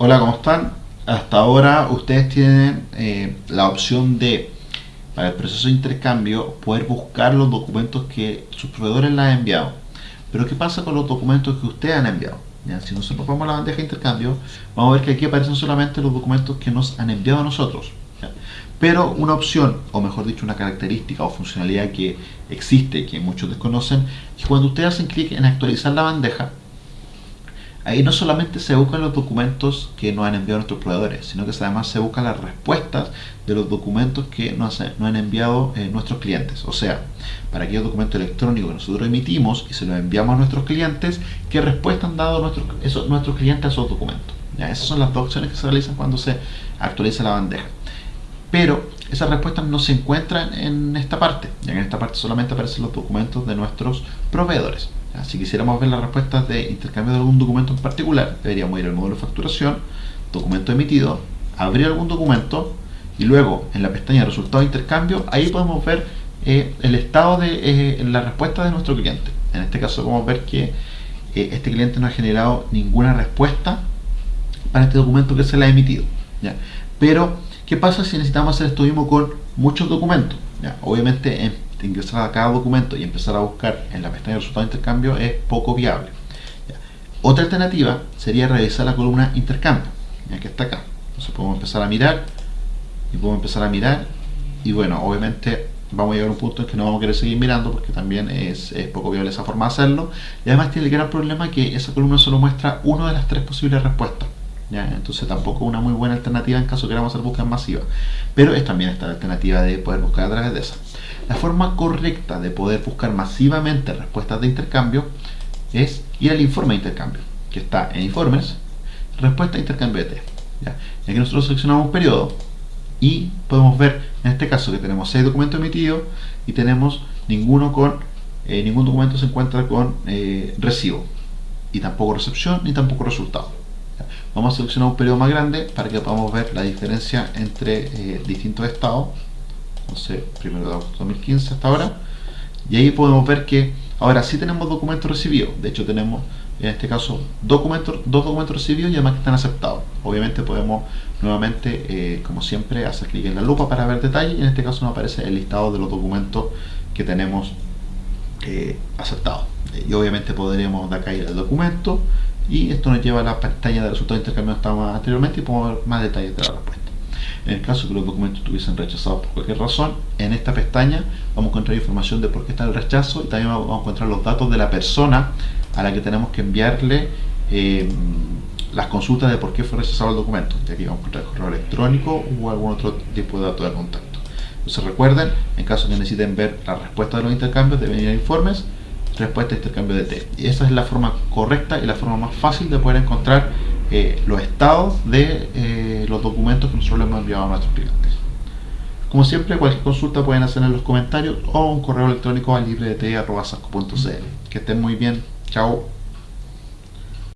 Hola, ¿cómo están? Hasta ahora ustedes tienen eh, la opción de, para el proceso de intercambio, poder buscar los documentos que sus proveedores les han enviado. Pero ¿qué pasa con los documentos que ustedes han enviado? Si nosotros vamos a la bandeja de intercambio, vamos a ver que aquí aparecen solamente los documentos que nos han enviado a nosotros. Pero una opción, o mejor dicho, una característica o funcionalidad que existe, que muchos desconocen, es que cuando ustedes hacen clic en actualizar la bandeja, ahí no solamente se buscan los documentos que nos han enviado nuestros proveedores, sino que además se buscan las respuestas de los documentos que nos, han enviado eh, nuestros clientes. O sea, para aquellos documentos electrónicos que nosotros emitimos y se los enviamos a nuestros clientes, ¿qué respuesta han dado nuestros, esos, nuestros clientes a esos documentos? Esas son las dos opciones que se realizan cuando se actualiza la bandeja pero esas respuestas no se encuentran en esta parte, ya en esta parte solamente aparecen los documentos de nuestros proveedores. Si quisiéramos ver las respuestas de intercambio de algún documento en particular, deberíamos ir al módulo de facturación, documento emitido, abrir algún documento y luego en la pestaña de resultados de intercambio, ahí podemos ver eh, el estado de eh, la respuesta de nuestro cliente. En este caso podemos ver que eh, este cliente no ha generado ninguna respuesta para este documento que se le ha emitido. Pero ¿Qué pasa si necesitamos hacer esto mismo con muchos documentos? obviamente ingresar a cada documento y empezar a buscar en la pestaña de resultados de intercambio es poco viable. Otra alternativa sería revisar la columna intercambio, ya que está acá. Entonces podemos empezar a mirar y podemos empezar a mirar y bueno, obviamente vamos a llegar a un punto en que no vamos a querer seguir mirando porque también es, es, poco viable esa forma de hacerlo y además tiene el gran problema que esa columna solo muestra una de las tres posibles respuestas entonces tampoco una muy buena alternativa en caso queramos hacer búsqueda masiva. Pero es también esta alternativa de poder buscar a través de esa. La forma correcta de poder buscar masivamente respuestas de intercambio es ir al informe de intercambio, que está en informes, respuesta intercambio de T. ¿ya? Y aquí nosotros seleccionamos un periodo y podemos ver en este caso que tenemos 6 documentos emitidos y tenemos ninguno con eh, ningún documento se encuentra con eh, recibo y tampoco recepción ni tampoco resultado Vamos a seleccionar un periodo más grande para que podamos ver la diferencia entre eh, distintos estados. Entonces, primero de agosto 2015 hasta ahora. Y ahí podemos ver que ahora sí tenemos documentos recibidos. De hecho, tenemos en este caso documentos, dos documentos recibidos y además que están aceptados. Obviamente podemos nuevamente, eh, como siempre, hacer clic en la lupa para ver detalles y en este caso nos aparece el listado de los documentos que tenemos eh, aceptados. Y obviamente podremos de acá ir al documento y esto nos lleva a la pantalla de resultados intercambiados que estábamos anteriormente y podemos ver más detalles de la respuesta. En el caso que los documentos estuviesen rechazados por cualquier razón, en esta pestaña vamos a encontrar información de por qué está el rechazo y también vamos a encontrar los datos de la persona a la que tenemos que enviarle eh, las consultas de por qué fue rechazado el documento. Y aquí vamos a encontrar correo electrónico o algún otro tipo de datos de contacto. Entonces recuerden, en caso de que necesiten ver la respuesta de los intercambios, deben ir a informes respuesta a intercambio de T. Y esa es la forma correcta y la forma más fácil de poder encontrar eh, los estados de eh, los documentos que nosotros le hemos enviado a nuestros clientes. Como siempre, cualquier consulta pueden hacer en los comentarios o un correo electrónico a libredt.sasco.cl. Que estén muy bien. Chao.